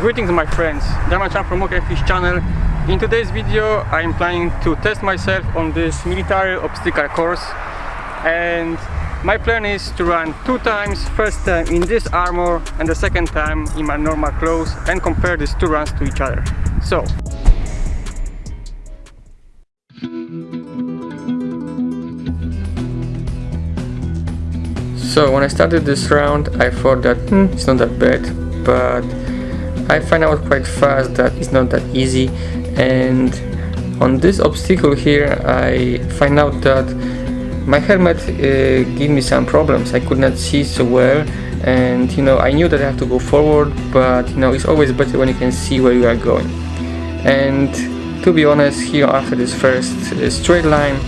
Greetings my friends, Damian from OK channel. In today's video I'm planning to test myself on this military obstacle course and my plan is to run two times, first time in this armor and the second time in my normal clothes and compare these two runs to each other. So, So when I started this round I thought that hmm, it's not that bad but I find out quite fast that it's not that easy. And on this obstacle here I find out that my helmet uh, gave me some problems. I could not see so well. And you know I knew that I have to go forward but you know it's always better when you can see where you are going. And to be honest here after this first uh, straight line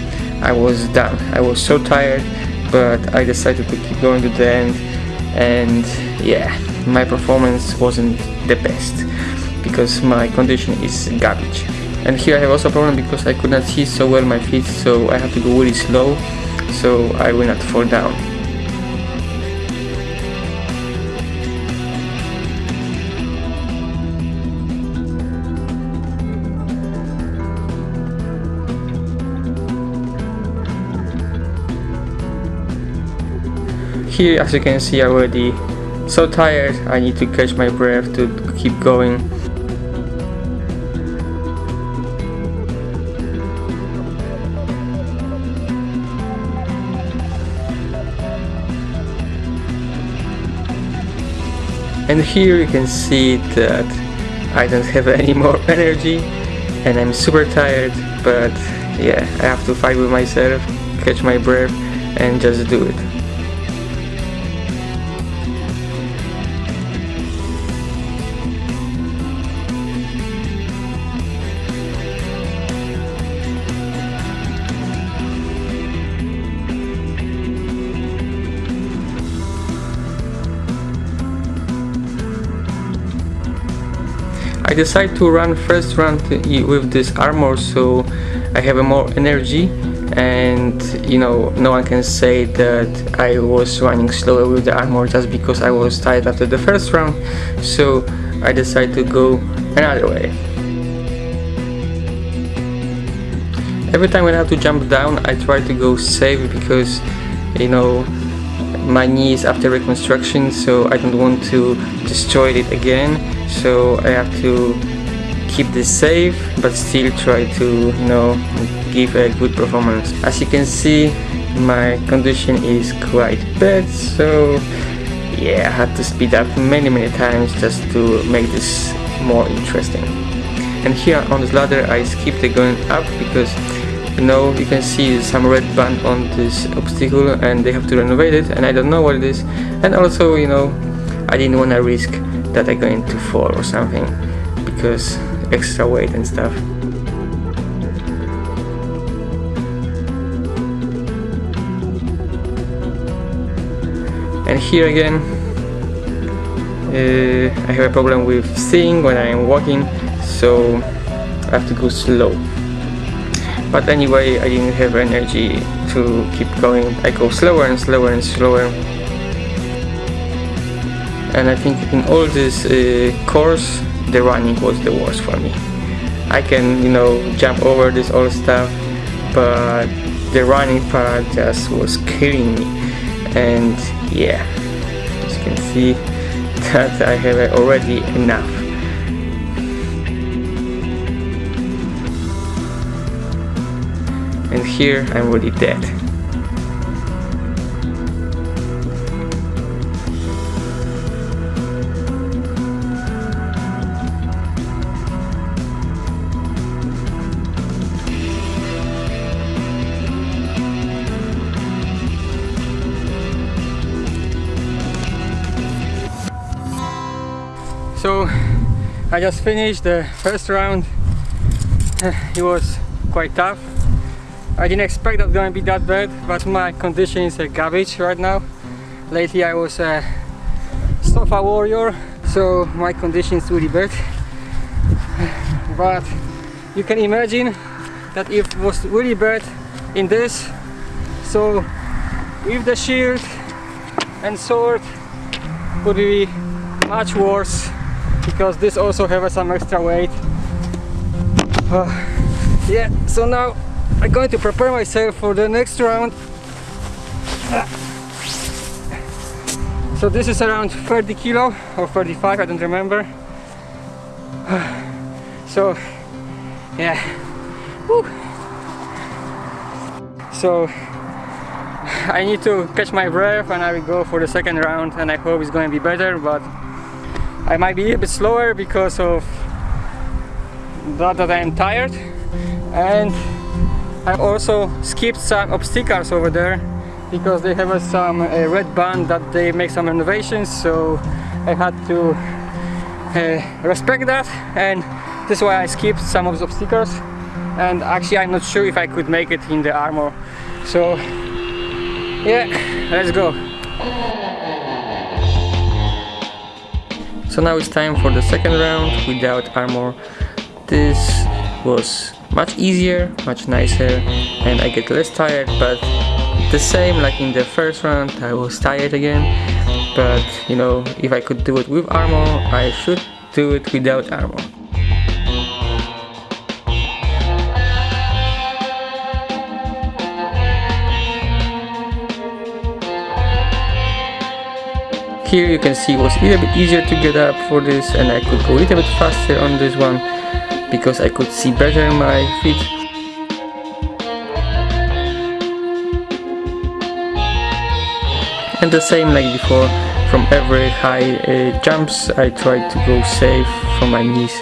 I was done. I was so tired but I decided to keep going to the end and yeah my performance wasn't the best because my condition is garbage. And here I have also a problem because I could not see so well my feet so I have to go really slow so I will not fall down here as you can see already so tired. I need to catch my breath to keep going. And here you can see that I don't have any more energy and I'm super tired but yeah I have to fight with myself catch my breath and just do it I decided to run first run with this armor so I have a more energy. And you know no one can say that I was running slower with the armor just because I was tired after the first round. So I decided to go another way. Every time when I have to jump down I try to go safe because you know my knees after reconstruction so I don't want to destroy it again. So I have to keep this safe but still try to you know give a good performance. As you can see my condition is quite bad so yeah I had to speed up many many times just to make this more interesting. And here on this ladder I skipped the going up because you know you can see some red band on this obstacle and they have to renovate it and I don't know what it is. And also you know I didn't want to risk that I'm going to fall or something because extra weight and stuff. And here again uh, I have a problem with seeing when I'm walking so I have to go slow but anyway I didn't have energy to keep going. I go slower and slower and slower. And I think in all this uh, course the running was the worst for me. I can you know jump over this all stuff but the running part just was killing me. And yeah as you can see that I have already enough here I'm already dead So I just finished the first round. It was quite tough. I didn't expect that going to be that bad, but my condition is a garbage right now. Lately I was a sofa warrior, so my condition is really bad. But you can imagine that if it was really bad in this, so with the shield and sword would be much worse because this also has some extra weight uh, yeah so now I'm going to prepare myself for the next round. So this is around 30 kilo or 35 I don't remember. So yeah. Woo. so I need to catch my breath and I will go for the second round and I hope it's going to be better but I might be a bit slower because of that, that I'm tired. And I also skipped some obstacles over there because they have some red band that they make some renovations so I had to uh, respect that. And this is why I skipped some of the obstacles. And actually I'm not sure if I could make it in the armor. So yeah let's go. So now it's time for the second round without armor. This was much easier much nicer and I get less tired but the same like in the first round I was tired again. But you know if I could do it with armor I should do it without armor Here you can see it was a little bit easier to get up for this and I could go a little bit faster on this one because I could see better my feet. And the same like before, from every high uh, jumps I try to go safe from my knees.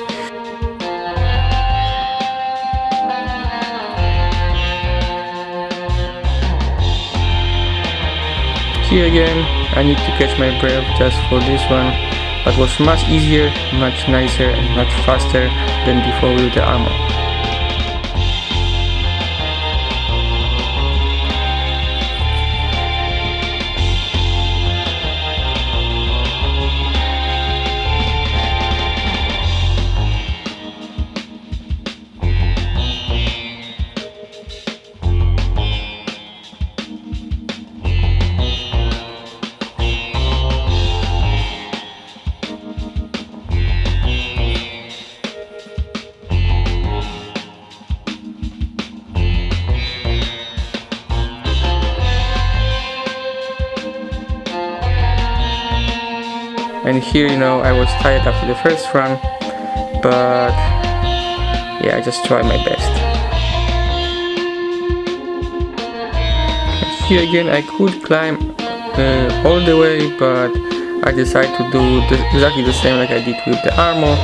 Here again, I need to catch my breath just for this one but was much easier, much nicer and much faster than before with the armor. And here you know I was tired after the first run but yeah I just tried my best. Here again I could climb uh, all the way but I decided to do the, exactly the same like I did with the armor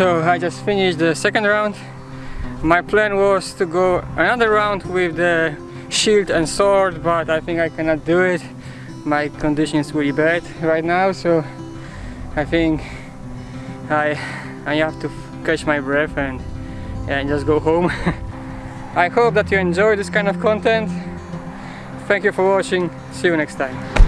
So I just finished the second round. My plan was to go another round with the shield and sword, but I think I cannot do it. My condition is really bad right now, so I think I, I have to catch my breath and, and just go home. I hope that you enjoy this kind of content. Thank you for watching. See you next time.